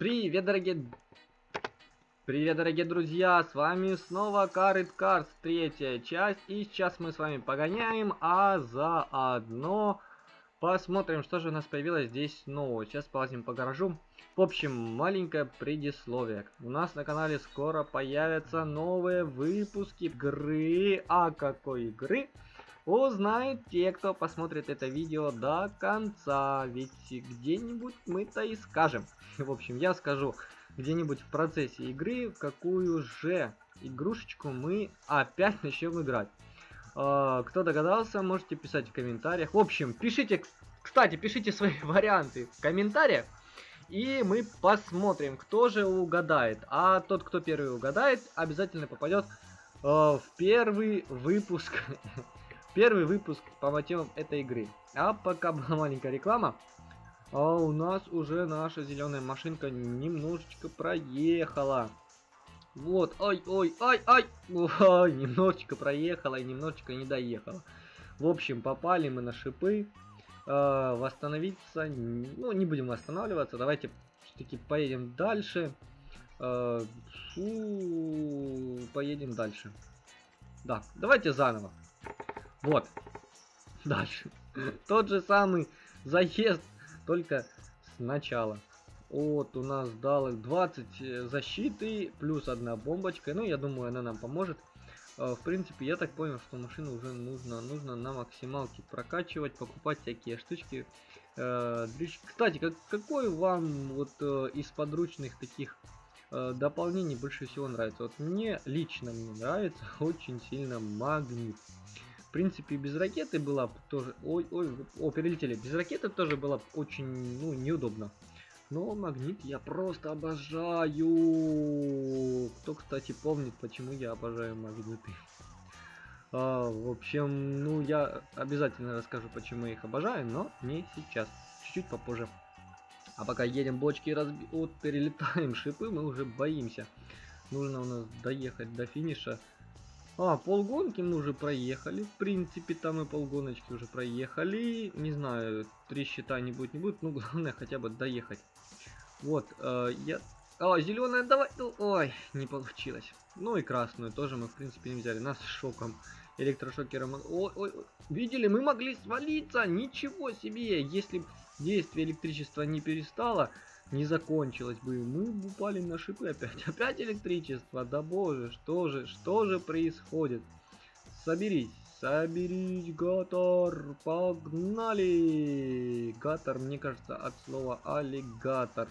Привет, дорогие... Привет, дорогие друзья, с вами снова It Cars, третья часть, и сейчас мы с вами погоняем, а заодно посмотрим, что же у нас появилось здесь нового. Сейчас полазим по гаражу. В общем, маленькое предисловие. У нас на канале скоро появятся новые выпуски игры. А какой игры? Узнают те, кто посмотрит это видео до конца. Ведь где-нибудь мы-то и скажем. В общем, я скажу где-нибудь в процессе игры, какую же игрушечку мы опять начнем играть. Uh, кто догадался, можете писать в комментариях. В общем, пишите, кстати, пишите свои варианты в комментариях. И мы посмотрим, кто же угадает. А тот, кто первый угадает, обязательно попадет uh, в первый выпуск первый выпуск по мотивам этой игры. А пока была маленькая реклама, а у нас уже наша зеленая машинка немножечко проехала. Вот, ой, ой, ой, ой, немножечко проехала и немножечко не доехала. В общем, попали мы на шипы. Э, восстановиться, ну, не будем восстанавливаться, давайте все-таки поедем дальше. Э, фу, поедем дальше. Да, давайте заново. Вот. Дальше. Тот же самый заезд, только сначала. Вот у нас дал 20 э, защиты, плюс одна бомбочка. Ну, я думаю, она нам поможет. А, в принципе, я так понял, что машину уже нужно, нужно на максималке прокачивать, покупать всякие штучки. Э, Кстати, как, какой вам вот э, из подручных таких дополнений больше всего нравится? Вот мне лично мне нравится очень сильно магнит. В принципе, без ракеты было тоже... Ой, ой, о, перелетели. Без ракеты тоже было очень, ну, неудобно. Но магнит я просто обожаю. Кто, кстати, помнит, почему я обожаю магниты? А, в общем, ну, я обязательно расскажу, почему я их обожаю, но не сейчас. Чуть-чуть попозже. А пока едем бочки разби... Вот, перелетаем шипы, мы уже боимся. Нужно у нас доехать до финиша. А, полгонки мы уже проехали. В принципе, там и полгоночки уже проехали. Не знаю, три счета не будет, не будет. Ну, главное хотя бы доехать. Вот, э, я... А, зеленая, давай. Ну, ой, не получилось. Ну и красную тоже мы, в принципе, не взяли. Нас шоком, электрошокером. Ой, ой, видели, мы могли свалиться. Ничего себе. Если действие электричества не перестало, не закончилось бы. Мы упали на шипы опять. Опять электричество. Да боже, что же, что же происходит? Соберись. Соберись, Гатор, погнали! Гатор, мне кажется, от слова аллигатор.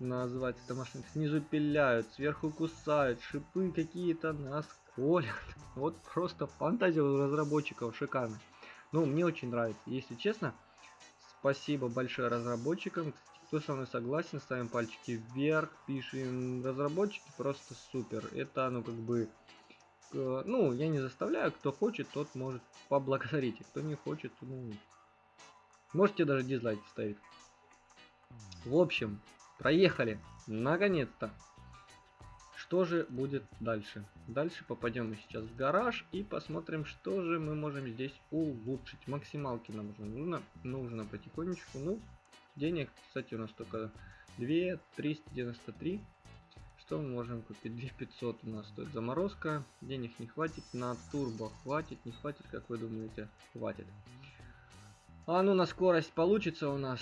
Назвать это машина. Снизу пиляют, сверху кусают, шипы какие-то нас колят. Вот просто фантазия у разработчиков шикарно. Ну, мне очень нравится, если честно. Спасибо большое разработчикам. Кто со мной согласен, ставим пальчики вверх, пишем разработчики, просто супер. Это, ну, как бы, э, ну, я не заставляю, кто хочет, тот может поблагодарить, кто не хочет, ну, можете даже дизлайк ставить. В общем, проехали, наконец-то. Что же будет дальше? Дальше попадем мы сейчас в гараж и посмотрим, что же мы можем здесь улучшить. Максималки нам нужно, нужно потихонечку, ну, Денег, кстати, у нас только 2 393. Что мы можем купить? 2500 у нас стоит заморозка. Денег не хватит. На турбо хватит, не хватит, как вы думаете? Хватит. А ну на скорость получится у нас.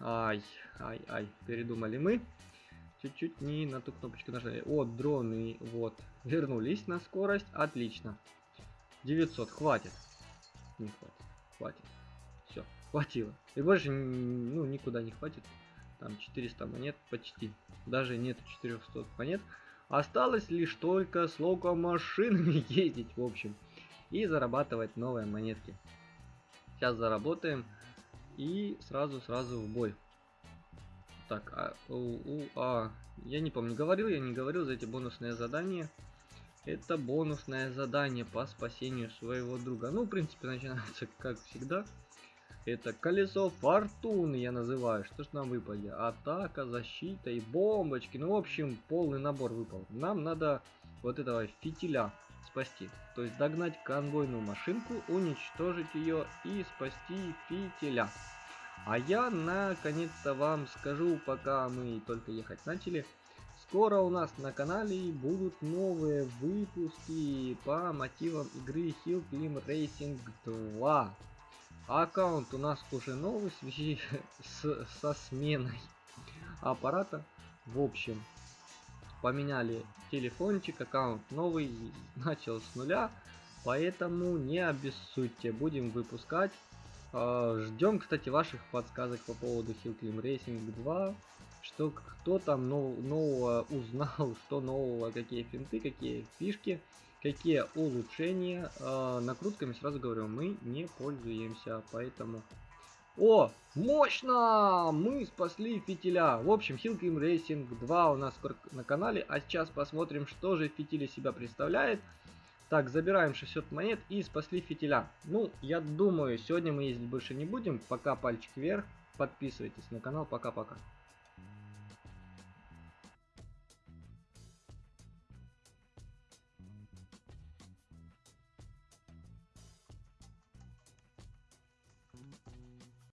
Ай, ай, ай, передумали мы. Чуть-чуть не на ту кнопочку нажали. О, дроны, вот. Вернулись на скорость, отлично. 900, хватит. Не хватит, хватит. Хватило. И больше ну, никуда не хватит. Там 400 монет почти. Даже нет 400 монет. Осталось лишь только с локомашинами ездить, в общем. И зарабатывать новые монетки. Сейчас заработаем. И сразу-сразу в бой. Так, а, у, у, а, я не помню, говорил я, не говорил за эти бонусные задания. Это бонусное задание по спасению своего друга. Ну, в принципе, начинается как всегда. Это колесо фортуны я называю. Что ж нам выпали? Атака, защита и бомбочки. Ну, в общем, полный набор выпал. Нам надо вот этого фитиля спасти. То есть догнать конвойную машинку, уничтожить ее и спасти фитиля. А я наконец-то вам скажу, пока мы только ехать начали, скоро у нас на канале будут новые выпуски по мотивам игры Hill Climb Racing 2. Аккаунт у нас уже новый в связи с, со сменой аппарата. В общем, поменяли телефончик, аккаунт новый, начал с нуля. Поэтому не обессудьте, будем выпускать. А, Ждем, кстати, ваших подсказок по поводу Hill Climb Racing 2. Что кто там нового узнал, что нового, какие финты, какие фишки, какие улучшения. А, накрутками сразу говорю, мы не пользуемся, поэтому... О, мощно! Мы спасли фитиля. В общем, Climb Racing 2 у нас на канале. А сейчас посмотрим, что же фитиль себя представляет. Так, забираем 600 монет и спасли фитиля. Ну, я думаю, сегодня мы ездить больше не будем. Пока пальчик вверх. Подписывайтесь на канал. Пока-пока.